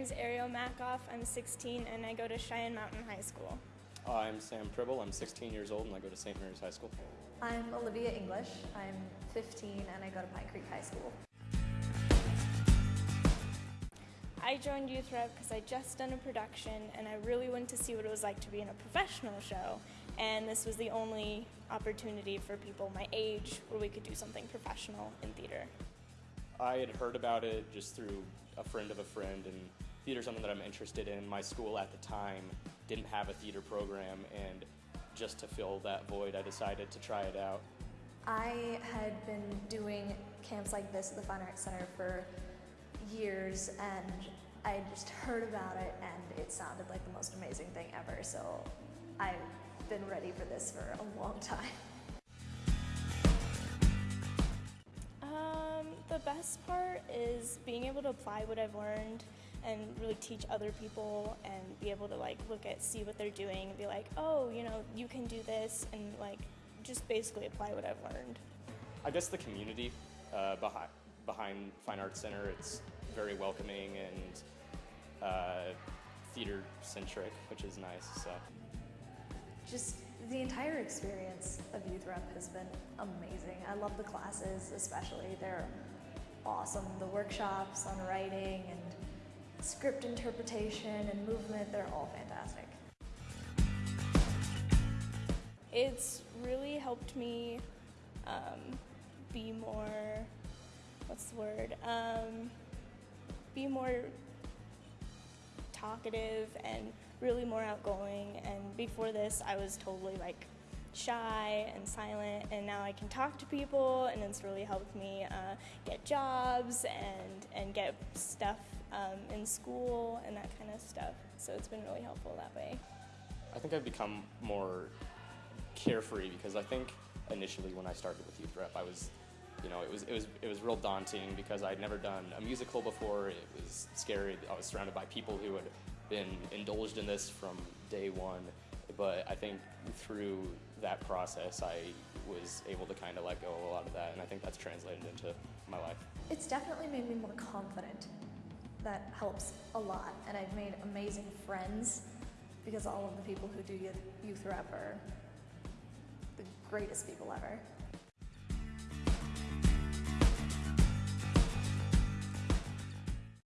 name's Ariel Makoff. I'm 16 and I go to Cheyenne Mountain High School. I'm Sam Pribble. I'm 16 years old and I go to St. Mary's High School. I'm Olivia English. I'm 15 and I go to Pine Creek High School. I joined Youth Rep because I just done a production and I really wanted to see what it was like to be in a professional show. And this was the only opportunity for people my age where we could do something professional in theater. I had heard about it just through a friend of a friend, and theater is something that I'm interested in. My school at the time didn't have a theater program, and just to fill that void, I decided to try it out. I had been doing camps like this at the Fine Arts Center for years, and I just heard about it, and it sounded like the most amazing thing ever. So I've been ready for this for a long time. Um, the best part is being able to apply what I've learned and really teach other people and be able to like look at see what they're doing and be like oh you know you can do this and like just basically apply what I've learned. I guess the community uh, behind behind Fine Arts Center it's very welcoming and uh, theater centric which is nice so just the entire experience of Youth Rep has been amazing. I love the classes especially. They're awesome. The workshops on writing and script interpretation and movement, they're all fantastic. It's really helped me um, be more, what's the word, um, be more talkative and really more outgoing. And before this, I was totally like shy and silent and now I can talk to people and it's really helped me uh, get jobs and, and get stuff um, in school and that kind of stuff. So it's been really helpful that way. I think I've become more carefree because I think initially when I started with Youth Rep I was you know, it was it was it was real daunting because I'd never done a musical before. It was scary. I was surrounded by people who had been indulged in this from day one. But I think through that process, I was able to kind of let go of a lot of that, and I think that's translated into my life. It's definitely made me more confident. That helps a lot, and I've made amazing friends because all of the people who do youth rep are the greatest people ever.